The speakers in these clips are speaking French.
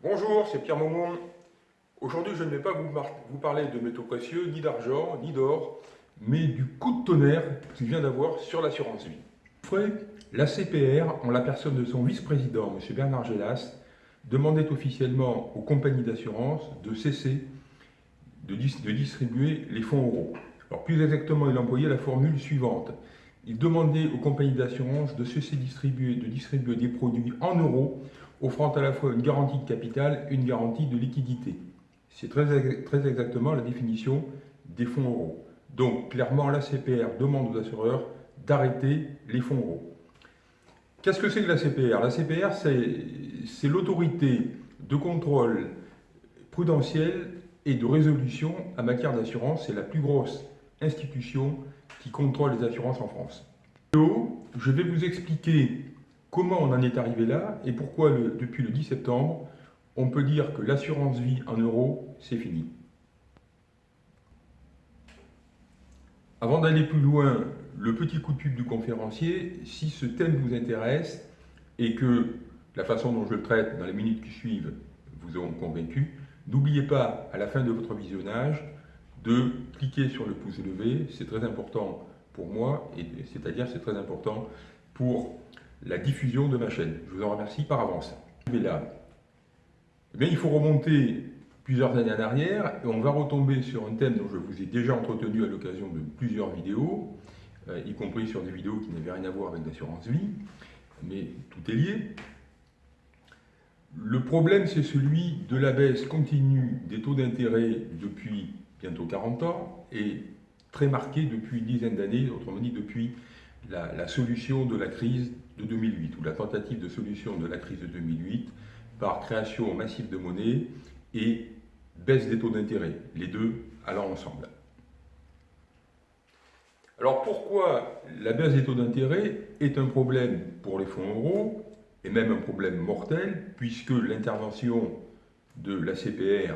Bonjour, c'est Pierre Maumont. Aujourd'hui, je ne vais pas vous, parler de métaux précieux, ni d'argent, ni d'or, mais du coup de tonnerre qu'il vient d'avoir sur l'assurance vie. La CPR, en la personne de son vice-président, M. Bernard Gélas, demandait officiellement aux compagnies d'assurance de cesser de, de, distribuer les fonds euros. Plus exactement, il employait la formule suivante. Il demandait aux compagnies d'assurance de cesser distribuer, de distribuer des produits en euros offrant à la fois une garantie de capital et une garantie de liquidité. C'est très, très exactement la définition des fonds euros. Donc, clairement, la CPR demande aux assureurs d'arrêter les fonds euros. Qu'est-ce que c'est que la CPR La CPR, c'est l'autorité de contrôle prudentiel et de résolution en matière d'assurance. C'est la plus grosse institution qui contrôle les assurances en France. Je vais vous expliquer Comment on en est arrivé là et pourquoi depuis le 10 septembre, on peut dire que l'assurance vie en euros, c'est fini. Avant d'aller plus loin, le petit coup de pub du conférencier, si ce thème vous intéresse et que la façon dont je le traite dans les minutes qui suivent vous ont convaincu, n'oubliez pas à la fin de votre visionnage de cliquer sur le pouce levé, c'est très important pour moi, c'est-à-dire c'est très important pour la diffusion de ma chaîne. Je vous en remercie par avance. Mais là, eh il faut remonter plusieurs années en arrière et on va retomber sur un thème dont je vous ai déjà entretenu à l'occasion de plusieurs vidéos, euh, y compris sur des vidéos qui n'avaient rien à voir avec l'assurance vie, mais tout est lié. Le problème, c'est celui de la baisse continue des taux d'intérêt depuis bientôt 40 ans et très marqué depuis une dizaine d'années, autrement dit depuis la, solution de la crise de 2008, ou la tentative de solution de la crise de 2008 par création massive de monnaie et baisse des taux d'intérêt, les deux allant ensemble. Alors pourquoi la baisse des taux d'intérêt est un problème pour les fonds euros, et même un problème mortel, puisque l'intervention de la CPR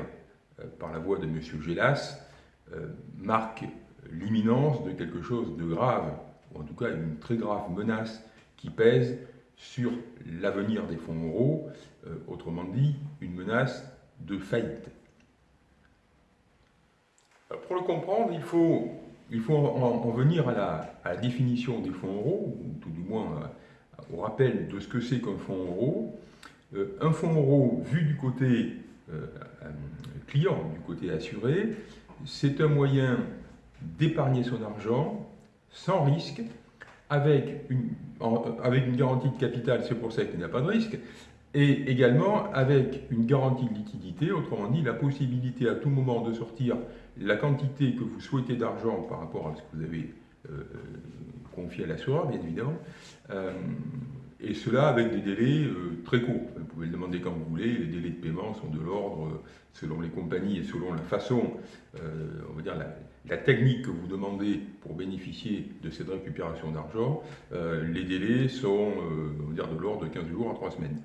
euh, par la voix de M. Gélas euh, marque l'imminence de quelque chose de grave ou en tout cas une très grave menace qui pèse sur l'avenir des fonds euros, euh, autrement dit, une menace de faillite. pour le comprendre, il faut, en, venir à la, définition des fonds euros, ou tout du moins euh, au rappel de ce que c'est qu'un fonds euro. Euh, un fonds euro, vu du côté client, du côté assuré, c'est un moyen d'épargner son argent sans risque, avec une, avec une garantie de capital, c'est pour ça qu'il n'y a pas de risque, et également avec une garantie de liquidité, autrement dit la possibilité à tout moment de sortir la quantité que vous souhaitez d'argent par rapport à ce que vous avez euh, euh, confié à l'assureur, bien évidemment, euh, et cela avec des délais très courts. Vous pouvez le demander quand vous voulez, les délais de paiement sont de l'ordre, selon les compagnies et selon la façon, on va dire la, la technique que vous demandez pour bénéficier de cette récupération d'argent, euh, les délais sont euh, de l'ordre de 15 jours à 3 semaines.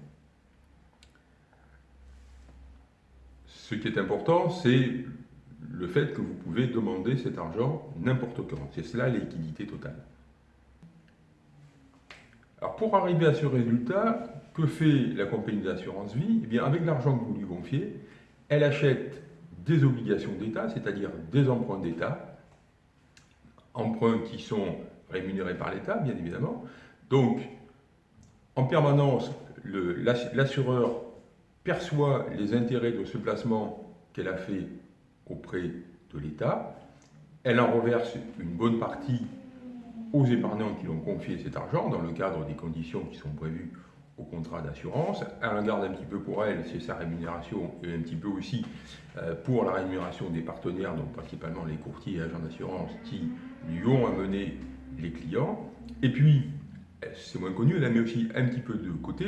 Ce qui est important, c'est le fait que vous pouvez demander cet argent n'importe quand. C'est cela la totale. Alors pour arriver à ce résultat, que fait la compagnie d'assurance vie? Eh bien avec l'argent que vous lui confiez, elle achète des obligations d'État, c'est-à-dire des emprunts d'État, emprunts qui sont rémunérés par l'État, bien évidemment. Donc, en permanence, l'assureur perçoit les intérêts de ce placement qu'elle a fait auprès de l'État. Elle en reverse une bonne partie aux épargnants qui l'ont confié cet argent dans le cadre des conditions qui sont prévues au contrat d'assurance. Elle regarde un petit peu pour elle, c'est sa rémunération, et un petit peu aussi euh, pour la rémunération des partenaires, donc principalement les courtiers et agents d'assurance qui lui ont amené les clients. Et puis, c'est moins connu, elle a mis aussi un petit peu de côté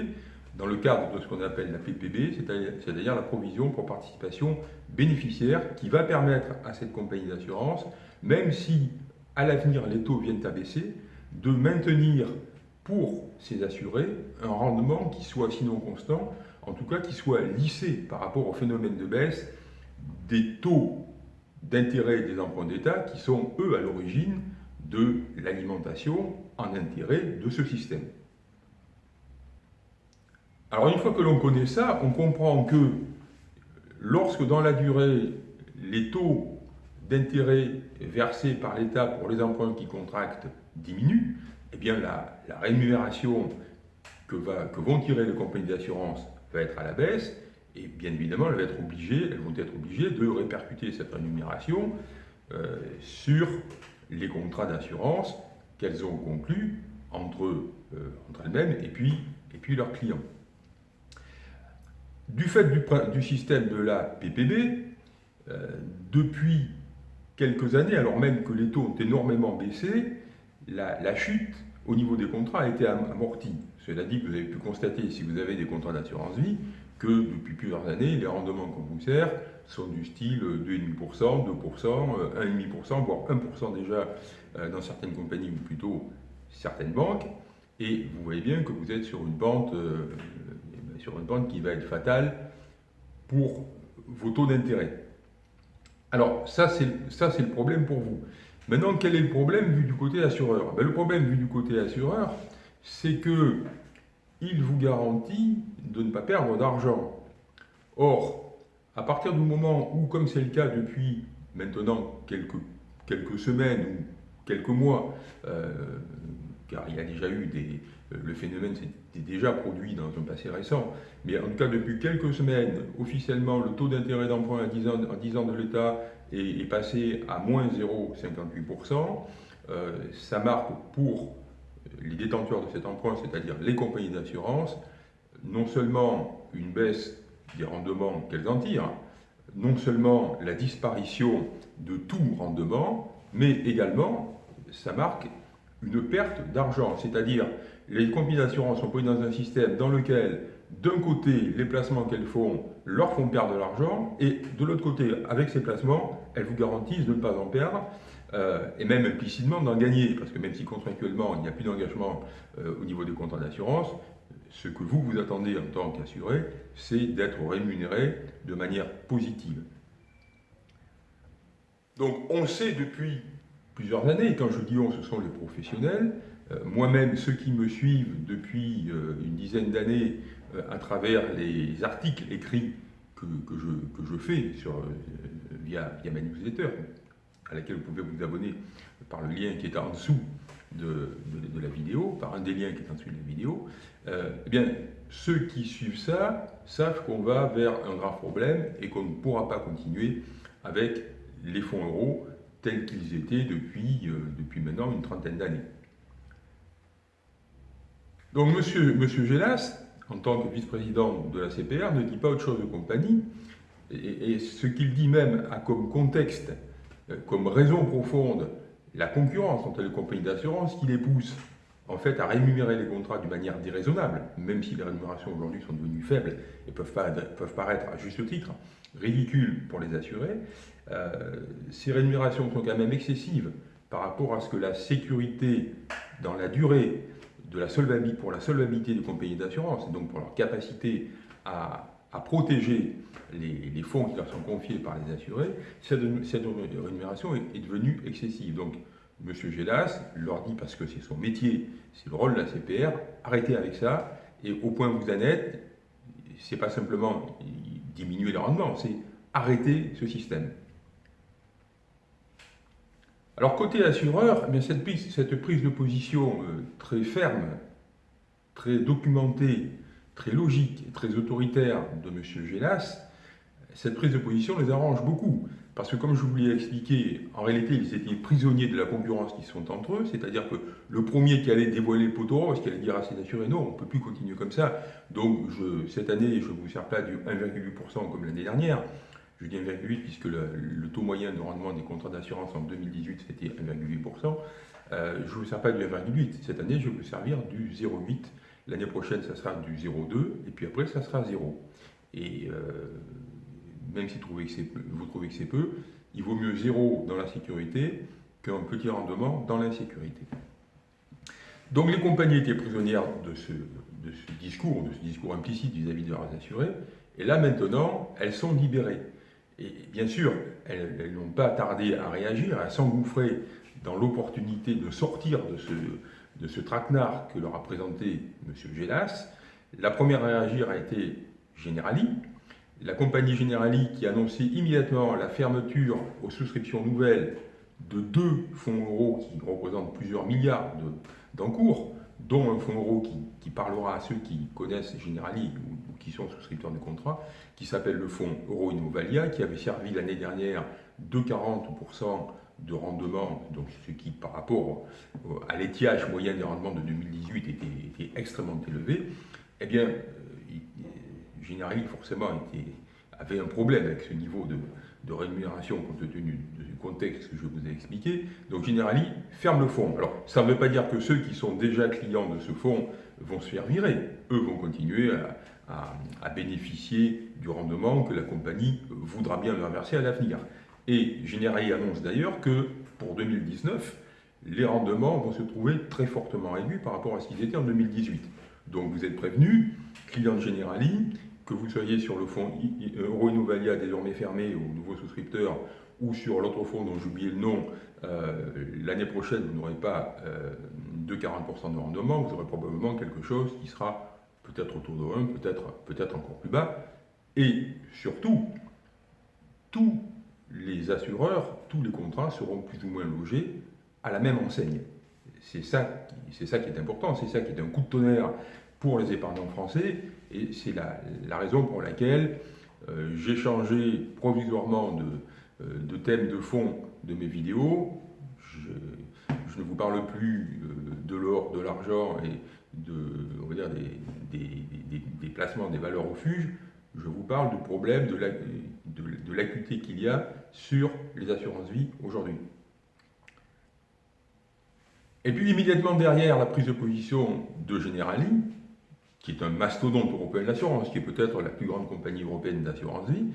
dans le cadre de ce qu'on appelle la PPB, c'est-à-dire la provision pour participation bénéficiaire qui va permettre à cette compagnie d'assurance, même si à l'avenir les taux viennent à baisser, de maintenir pour ces assurés un rendement qui soit sinon constant, en tout cas qui soit lissé par rapport au phénomène de baisse des taux d'intérêt des emprunts d'État qui sont, eux, à l'origine de l'alimentation en intérêt de ce système. Alors une fois que l'on connaît ça, on comprend que lorsque dans la durée, les taux d'intérêt versés par l'État pour les emprunts qui contractent diminuent, bien la, rémunération que, que, vont tirer les compagnies d'assurance va être à la baisse, et bien évidemment, elles vont être obligées, elles vont être obligées de répercuter cette rémunération euh, sur les contrats d'assurance qu'elles ont conclus entre, euh, entre elles-mêmes et puis, et puis leurs clients. Du fait du, système de la PPB, euh, depuis quelques années, alors même que les taux ont énormément baissé, la, chute au niveau des contrats a été amortie. Cela dit, vous avez pu constater, si vous avez des contrats d'assurance vie, que depuis plusieurs années, les rendements qu'on vous sert sont du style 2,5%, 2%, 1,5%, voire 1% déjà euh, dans certaines compagnies ou plutôt certaines banques. Et vous voyez bien que vous êtes sur une pente, euh, sur une pente qui va être fatale pour vos taux d'intérêt. Alors ça c'est le problème pour vous. Maintenant, quel est le problème vu du côté assureur? Ben, Le problème vu du côté assureur, c'est que il vous garantit de ne pas perdre d'argent. Or, à partir du moment où, comme c'est le cas depuis maintenant quelques, quelques semaines ou quelques mois, euh, car il y a déjà eu des... Euh, le phénomène s'était déjà produit dans un passé récent, mais en tout cas depuis quelques semaines, officiellement, le taux d'intérêt d'emprunt à 10 ans, 10 ans de l'État est, passé à moins 0,58%. Euh, ça marque pour les détenteurs de cet emprunt, c'est-à-dire les compagnies d'assurance, non seulement une baisse des rendements qu'elles en tirent, non seulement la disparition de tout rendement, mais également, ça marque une perte d'argent, c'est-à-dire les compagnies d'assurance sont prises dans un système dans lequel, d'un côté, les placements qu'elles font leur font perdre de l'argent, et de l'autre côté, avec ces placements, elles vous garantissent de ne pas en perdre, euh, et même implicitement d'en gagner, parce que même si contractuellement il n'y a plus d'engagement euh, au niveau des contrats d'assurance, ce que vous vous attendez en tant qu'assuré, c'est d'être rémunéré de manière positive. Donc on sait depuis années, quand je dis on, ce sont les professionnels, euh, moi-même ceux qui me suivent depuis une dizaine d'années à travers les articles écrits que, je, que je, fais sur, via, via ma newsletter, à laquelle vous pouvez vous abonner par le lien qui est en dessous de, la vidéo, par un des liens qui est en dessous de la vidéo, euh, eh bien, ceux qui suivent ça savent qu'on va vers un grave problème et qu'on ne pourra pas continuer avec les fonds euros tels qu'ils étaient depuis, euh, depuis maintenant une trentaine d'années. Donc monsieur, monsieur Gélas, en tant que vice-président de la CPR, ne dit pas autre chose de compagnie, et, ce qu'il dit même a comme contexte euh, comme raison profonde la concurrence entre les compagnies d'assurance qui les pousse en fait à rémunérer les contrats d'une manière déraisonnable, même si les rémunérations aujourd'hui sont devenues faibles et peuvent, peuvent paraître à juste titre ridicules pour les assurés, ces rémunérations sont quand même excessives par rapport à ce que la sécurité dans la durée de la solvabilité, pour la solvabilité des compagnies d'assurance, donc pour leur capacité à à protéger les, fonds qui leur sont confiés par les assurés, cette, rémunération est, devenue excessive. Donc, M. Gélas leur dit, parce que c'est son métier, c'est le rôle de la CPR, arrêtez avec ça, et au point où vous en êtes, c'est pas simplement diminuer le rendement, c'est arrêter ce système. Alors côté assureur, eh cette, prise, cette prise de position euh, très ferme, très documentée, très logique et très autoritaire de M. Gélas, cette prise de position les arrange beaucoup. Parce que comme je vous l'ai expliqué, en réalité, ils étaient prisonniers de la concurrence qui sont entre eux, c'est-à-dire que le premier qui allait dévoiler le poteau rose, qui allait dire à ses assurés, non, on ne peut plus continuer comme ça, donc cette année, je vous sers pas du 1,8% comme l'année dernière, je dis 1,8 puisque le, taux moyen de rendement des contrats d'assurance en 2018 c'était 1,8%, euh, je ne vous sers pas du 1,8, cette année je vais vous servir du 0,8 L'année prochaine, ça sera du 0,2, et puis après, ça sera 0. Et euh, même si vous trouvez que c'est peu, il vaut mieux 0 dans la sécurité qu'un petit rendement dans l'insécurité. Donc les compagnies étaient prisonnières de ce, discours, de ce discours implicite vis-à-vis de leurs assurés, et là maintenant, elles sont libérées. Et bien sûr, elles n'ont pas tardé à réagir, à s'engouffrer dans l'opportunité de sortir de ce, de ce traquenard que leur a présenté M. Gélas, La première à réagir a été Generali, la compagnie Generali qui a annoncé immédiatement la fermeture aux souscriptions nouvelles de deux fonds euros qui représentent plusieurs milliards d'encours, dont un fonds euro qui, parlera à ceux qui connaissent Generali ou, qui sont souscripteurs du contrat, qui s'appelle le fonds Euro Innovalia, qui avait servi l'année dernière de 40% de rendement, donc ce qui par rapport à l'étiage moyen des rendements de 2018 était, extrêmement élevé, eh bien, euh, Generali forcément avait un problème avec ce niveau de, de rémunération compte tenu du contexte que je vous ai expliqué. Donc Generali ferme le fonds. Alors ça ne veut pas dire que ceux qui sont déjà clients de ce fonds vont se faire virer. Eux vont continuer à, bénéficier du rendement que la compagnie voudra bien leur verser à l'avenir. Et Generali annonce d'ailleurs que pour 2019, les rendements vont se trouver très fortement réduits par rapport à ce qu'ils étaient en 2018. Donc vous êtes prévenus, clients de Generali, que vous soyez sur le fonds Euro Innovalia désormais fermé aux nouveaux souscripteurs ou sur l'autre fonds dont j'ai oublié le nom, euh, l'année prochaine, vous n'aurez pas euh, de 40% de rendement, vous aurez probablement quelque chose qui sera peut-être autour de 1, peut-être peut encore plus bas. Et surtout, tous les assureurs, tous les contrats seront plus ou moins logés à la même enseigne. C'est ça, ça qui est important, c'est ça qui est un coup de tonnerre pour les épargnants français, et c'est la, raison pour laquelle euh, j'ai changé provisoirement de, euh, de, thème de fond de mes vidéos. Je, ne vous parle plus euh, de l'or, de l'argent et de, on va dire des, placements des valeurs refuges. Je vous parle du problème de l'acuité qu'il y a sur les assurances vie aujourd'hui. Et puis immédiatement derrière la prise de position de Generali, qui est un mastodonte européen d'assurance, qui est peut-être la plus grande compagnie européenne d'assurance vie,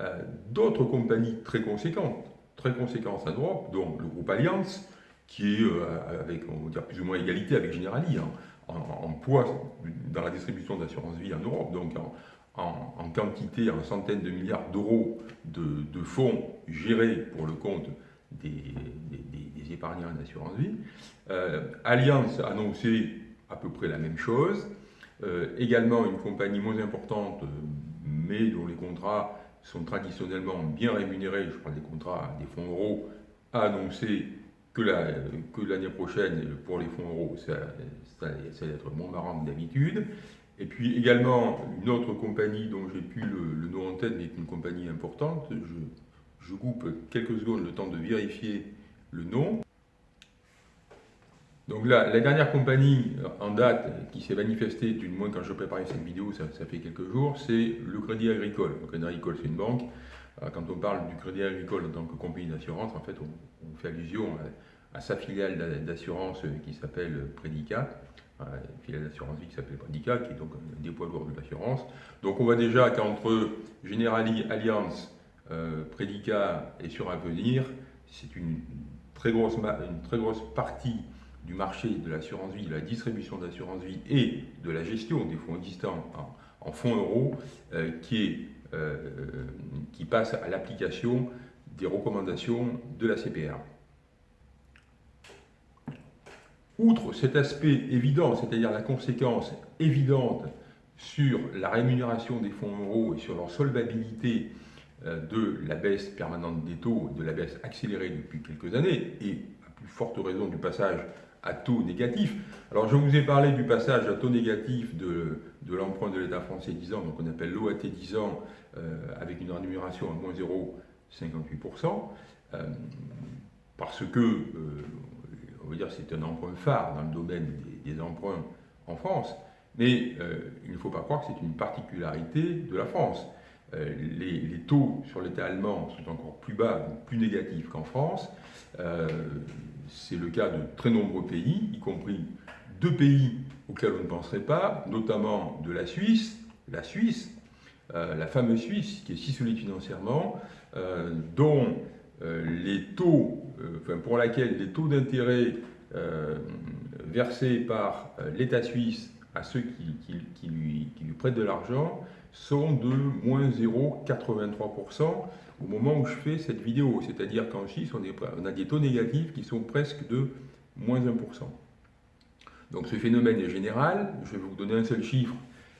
euh, d'autres compagnies très conséquentes, très conséquentes en Europe, dont le groupe Allianz, qui est euh, avec, on va dire, plus ou moins égalité avec Generali, hein, en, poids dans la distribution d'assurance vie en Europe, donc en, quantité, en centaines de milliards d'euros de, fonds gérés pour le compte des, épargnants d'assurance vie. Euh, Allianz a annoncé à peu près la même chose. Euh, également une compagnie moins importante, euh, mais dont les contrats sont traditionnellement bien rémunérés, je parle des contrats des fonds euros, a annoncé que l'année prochaine, pour les fonds euros, ça, ça, allait être moins marrant que d'habitude. Et puis également une autre compagnie dont j'ai plus le, nom en tête, mais est une compagnie importante. Je coupe quelques secondes le temps de vérifier le nom. Donc là, la dernière compagnie euh, en date qui s'est manifestée, du moins quand je préparais cette vidéo, ça, fait quelques jours, c'est le Crédit Agricole. Le Crédit Agricole, c'est une banque. Euh, quand on parle du Crédit Agricole en tant que compagnie d'assurance, en fait, on, fait allusion à, sa filiale d'assurance qui s'appelle Prédicat, une filiale d'assurance vie qui s'appelle Prédicat, qui est donc un des poids lourds de l'assurance. Donc on voit déjà qu'entre Generali, Alliance, euh, Prédicat et sur Avenir, c'est une très grosse, une très grosse partie du marché de l'assurance vie, de la distribution d'assurance vie et de la gestion des fonds existants en, fonds euros euh, qui, euh, qui passe à l'application des recommandations de la CPR. Outre cet aspect évident, c'est-à-dire la conséquence évidente sur la rémunération des fonds euros et sur leur solvabilité euh, de la baisse permanente des taux, de la baisse accélérée depuis quelques années, et à plus forte raison du passage à taux négatif. Alors je vous ai parlé du passage à taux négatif de, de l'emprunt de l'État français 10 ans, donc on appelle l'OAT 10 ans, euh, avec une rémunération à moins 0,58%, euh, parce que, euh, on va dire, c'est un emprunt phare dans le domaine des, emprunts en France, mais il ne faut pas croire que c'est une particularité de la France. Les, les, taux sur l'État allemand sont encore plus bas, plus négatifs qu'en France. C'est le cas de très nombreux pays, y compris deux pays auxquels on ne penserait pas, notamment de la Suisse, la Suisse, euh, la fameuse Suisse qui est si solide financièrement, euh, dont euh, les taux, pour laquelle les taux d'intérêt versés par l'État suisse à ceux qui lui prêtent de l'argent sont de moins 0,83% au moment où je fais cette vidéo. C'est-à-dire qu'en Suisse, on, a des taux négatifs qui sont presque de moins 1%. Donc ce phénomène est général. Je vais vous donner un seul chiffre.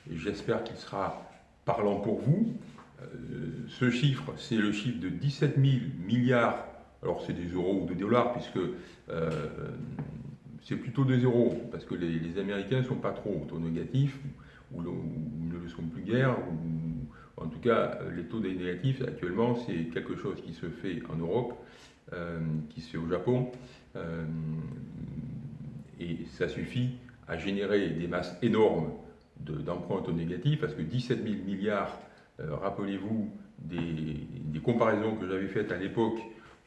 et j'espère qu'il sera parlant pour vous. Euh, ce chiffre, c'est le chiffre de 17 000 milliards, alors c'est des euros ou des dollars, puisque euh, c'est plutôt des euros, parce que les, Américains ne sont pas trop au taux négatif, ou, ne le sont plus guère, ou, en tout cas, les taux négatifs actuellement, c'est quelque chose qui se fait en Europe, euh, qui se fait au Japon, et ça suffit à générer des masses énormes d'emprunts de, négatifs, parce que 17 000 milliards euh, rappelez-vous des, comparaisons que j'avais faites à l'époque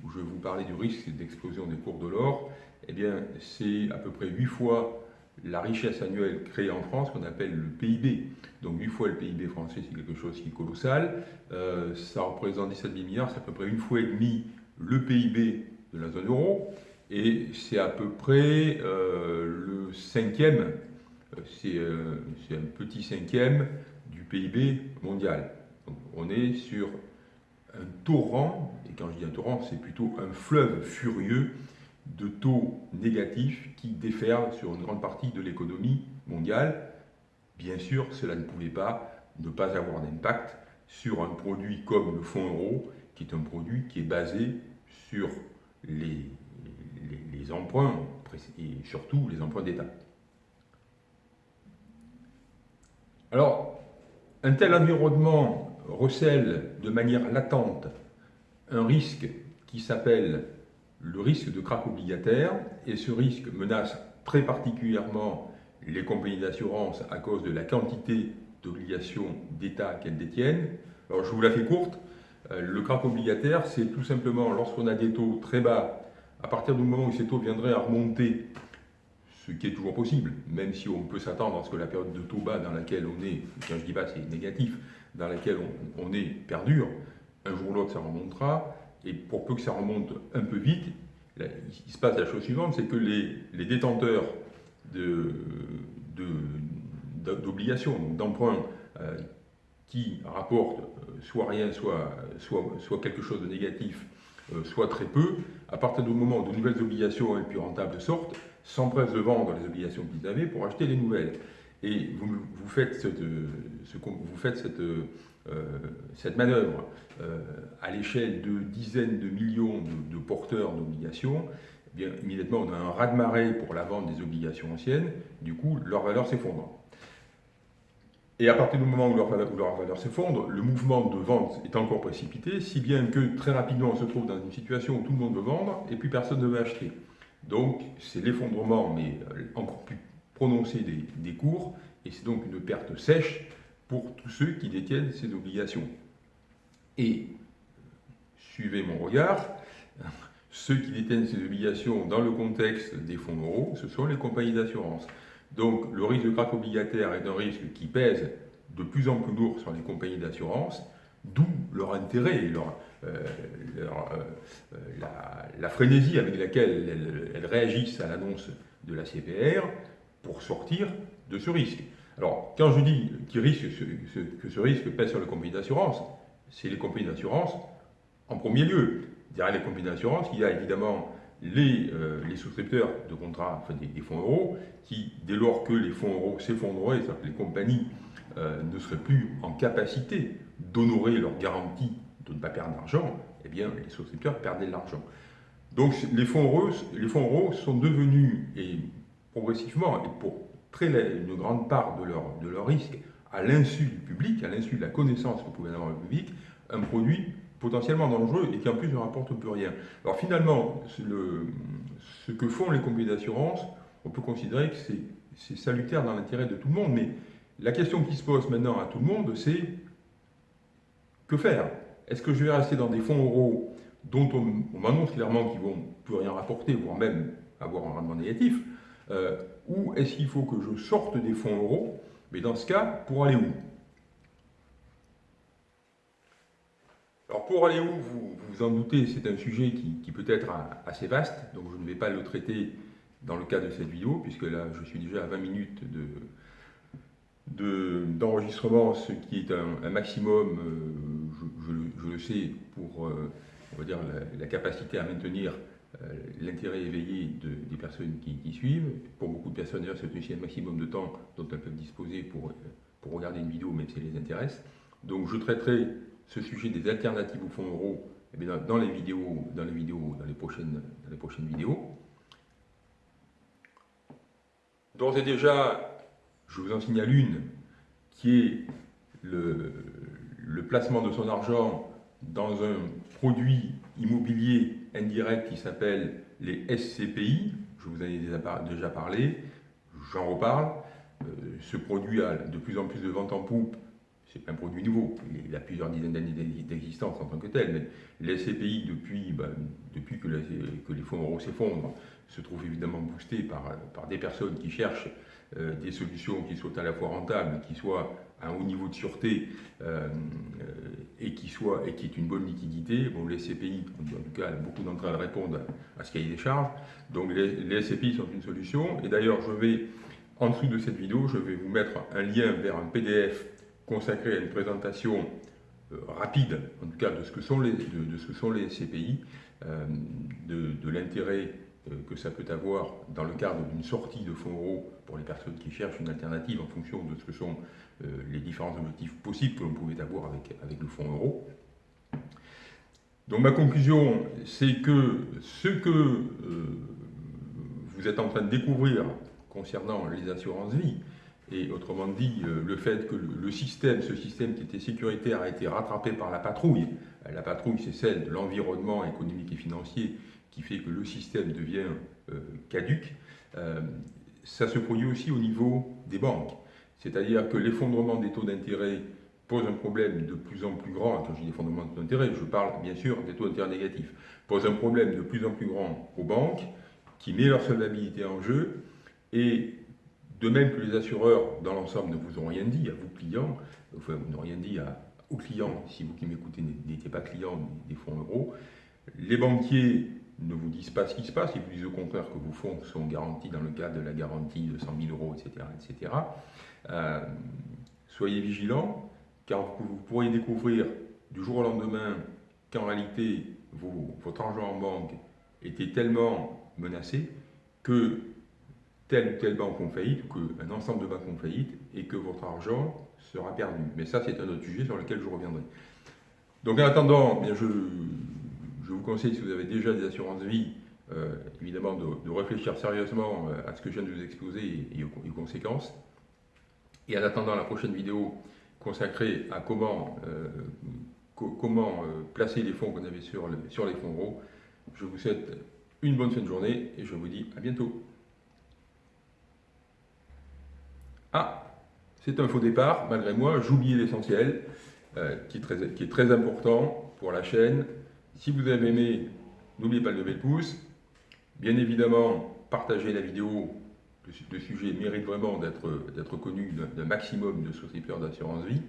où je vous parlais du risque d'explosion des cours de l'or, eh bien, c'est à peu près 8 fois la richesse annuelle créée en France qu'on appelle le PIB. Donc 8 fois le PIB français, c'est quelque chose qui est colossal. Euh, ça représente 17 000 milliards, c'est à peu près une fois et demie le PIB de la zone euro. Et c'est à peu près euh, le cinquième, c'est un petit cinquième du PIB mondial on est sur un torrent, et quand je dis un torrent, c'est plutôt un fleuve furieux de taux négatifs qui déferlent sur une grande partie de l'économie mondiale. Bien sûr, cela ne pouvait pas ne pas avoir d'impact sur un produit comme le fonds euro, qui est un produit qui est basé sur les, les emprunts, et surtout les emprunts d'État. Alors, un tel environnement recèle de manière latente un risque qui s'appelle le risque de krach obligataire, et ce risque menace très particulièrement les compagnies d'assurance à cause de la quantité d'obligations d'État qu'elles détiennent. Alors je vous la fais courte, euh, le krach obligataire, c'est tout simplement lorsqu'on a des taux très bas, à partir du moment où ces taux viendraient à remonter, ce qui est toujours possible, même si on peut s'attendre à ce que la période de taux bas dans laquelle on est, quand je dis bas c'est négatif, dans laquelle on, est perdu, un jour ou l'autre ça remontera, et pour peu que ça remonte un peu vite, il se passe la chose suivante, c'est que les, détenteurs d'obligations, d'emprunts euh, qui rapportent euh, soit rien, soit, quelque chose de négatif, euh, soit très peu, à partir du moment où de nouvelles obligations et plus rentables sortent, s'empressent de vendre les obligations qu'ils avaient pour acheter les nouvelles. Et vous, faites cette, ce, vous faites cette, cette manœuvre euh, à l'échelle de dizaines de millions de, porteurs d'obligations, eh immédiatement on a un raz-de-marée pour la vente des obligations anciennes, du coup leur valeur s'effondre. Et à partir du moment où leur, valeur, s'effondre, le mouvement de vente est encore précipité, si bien que très rapidement on se trouve dans une situation où tout le monde veut vendre et puis personne ne veut acheter. Donc c'est l'effondrement, mais euh, encore plus prononcer des, cours, et c'est donc une perte sèche pour tous ceux qui détiennent ces obligations. Et, suivez mon regard, ceux qui détiennent ces obligations dans le contexte des fonds euros, ce sont les compagnies d'assurance. Donc le risque de krach obligataire est un risque qui pèse de plus en plus lourd sur les compagnies d'assurance, d'où leur intérêt, leur, euh, euh, la, frénésie avec laquelle elles réagissent à l'annonce de la CPR, pour sortir de ce risque. Alors, quand je dis risque, que ce risque pèse sur les compagnies d'assurance, c'est les compagnies d'assurance en premier lieu. Derrière les compagnies d'assurance, il y a évidemment les, euh, souscripteurs de contrats, enfin des, fonds euros, qui, dès lors que les fonds euros s'effondreraient, c'est-à-dire que les compagnies euh, ne seraient plus en capacité d'honorer leur garantie de ne pas perdre d'argent, eh bien, les souscripteurs perdaient de l'argent. Donc, les fonds, euros, les fonds euros sont devenus, et progressivement et pour très une grande part de leur, de leur risque à l'insu du public, à l'insu de la connaissance que pouvait avoir le public, un produit potentiellement dangereux et qui en plus ne rapporte plus rien. Alors finalement, le, ce que font les compagnies d'assurance, on peut considérer que c'est salutaire dans l'intérêt de tout le monde, mais la question qui se pose maintenant à tout le monde, c'est que faire? Est-ce que je vais rester dans des fonds euros dont on, on m'annonce clairement qu'ils vont plus rien rapporter, voire même avoir un rendement négatif? Euh, ou est-ce qu'il faut que je sorte des fonds euros Mais dans ce cas, pour aller où? Alors pour aller où, vous vous en doutez, c'est un sujet qui, peut être assez vaste, donc je ne vais pas le traiter dans le cadre de cette vidéo, puisque là je suis déjà à 20 minutes d'enregistrement, ce qui est un, maximum, euh, je, le sais, pour euh, on va dire, la capacité à maintenir l'intérêt éveillé des personnes qui, suivent. Pour beaucoup de personnes, c'est aussi un maximum de temps dont elles peuvent disposer pour, pour regarder une vidéo, même si elle les intéresse. Donc je traiterai ce sujet des alternatives au fonds euro eh dans, les vidéos, dans les vidéos, dans les prochaines, dans les prochaines vidéos. D'ores et déjà, je vous en signale une qui est le placement de son argent dans un produit immobilier indirect qui s'appelle les SCPI. Je vous en ai déjà parlé, j'en reparle. Euh, ce produit a de plus en plus de ventes en poupe. C'est un produit nouveau, il a plusieurs dizaines d'années d'existence en tant que tel, mais les SCPI, depuis, depuis que, les, fonds euros s'effondrent, se trouvent évidemment boostés par des personnes qui cherchent euh, des solutions qui soient à la fois rentables, qui soient à un haut niveau de sûreté euh, et qui soit et qui est une bonne liquidité. Bon, les SCPI, en tout cas, beaucoup d'entre elles répondent à ce cahier des charges. Donc les, les SCPI sont une solution. Et d'ailleurs, je vais, en dessous de cette vidéo, je vais vous mettre un lien vers un PDF consacré à une présentation euh, rapide, en tout cas, de ce que sont les, de, ce que sont les SCPI, euh, de, de l'intérêt euh, que ça peut avoir dans le cadre d'une sortie de fonds euros pour les personnes qui cherchent une alternative en fonction de ce que sont euh, les différents objectifs possibles que l'on pouvait avoir avec, avec le fonds euro. Donc ma conclusion, c'est que ce que euh, vous êtes en train de découvrir concernant les assurances vie, et autrement dit, le fait que le système, ce système qui était sécuritaire a été rattrapé par la patrouille, la patrouille c'est celle de l'environnement économique et financier qui fait que le système devient euh, caduque, euh, ça se produit aussi au niveau des banques. C'est-à-dire que l'effondrement des taux d'intérêt pose un problème de plus en plus grand, quand je dis effondrement des taux d'intérêt, je parle bien sûr des taux d'intérêt négatifs, pose un problème de plus en plus grand aux banques, qui met leur solvabilité en jeu, et de même que les assureurs dans l'ensemble ne vous ont rien dit, à vous clients, enfin vous n'ont rien dit aux clients, si vous qui m'écoutez n'étiez pas client des fonds euros, les banquiers ne vous disent pas ce qui se passe, ils vous disent au contraire que vos fonds sont garantis dans le cadre de la garantie de 100 000 euros, etc. etc. Euh, soyez vigilants, car vous, pourriez découvrir du jour au lendemain qu'en réalité, votre argent en banque était tellement menacé que telle ou telle banque ont faillite, qu'un ensemble de banques ont faillite, et que votre argent sera perdu. Mais ça, c'est un autre sujet sur lequel je reviendrai. Donc en attendant, bien je, je vous conseille, si vous avez déjà des assurances vie, euh, évidemment de, réfléchir sérieusement euh, à ce que je viens de vous exposer et, aux, conséquences. Et en attendant la prochaine vidéo consacrée à comment, euh, placer les fonds qu'on avait sur, sur les fonds euros, je vous souhaite une bonne fin de journée et je vous dis à bientôt. Ah, c'est un faux départ, malgré moi, j'oubliais l'essentiel, qui est très important pour la chaîne, si vous avez aimé, n'oubliez pas de lever le pouce. Bien évidemment, partagez la vidéo. Le, sujet mérite vraiment d'être connu d'un maximum de souscripteurs d'assurance vie.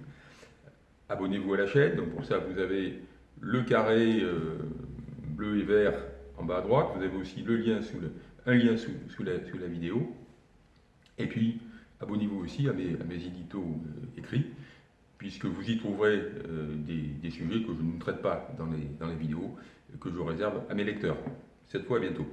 Abonnez-vous à la chaîne. Donc pour ça, vous avez le carré euh, bleu et vert en bas à droite. Vous avez aussi le lien sous un lien sous, la, vidéo. Et puis, abonnez-vous aussi à mes, éditos euh, écrits puisque vous y trouverez euh, des, sujets que je ne traite pas dans les, dans les vidéos, que je réserve à mes lecteurs. Cette fois, à bientôt.